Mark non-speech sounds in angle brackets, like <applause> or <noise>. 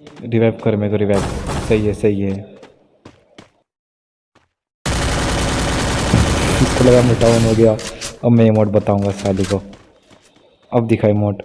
Revive कर, मेरे को रिवाइव सही है सही है। <laughs> इसको लगा मैं डाउन हो गया। अब मैं इमोट बताऊँगा साली को। अब दिखाई मोट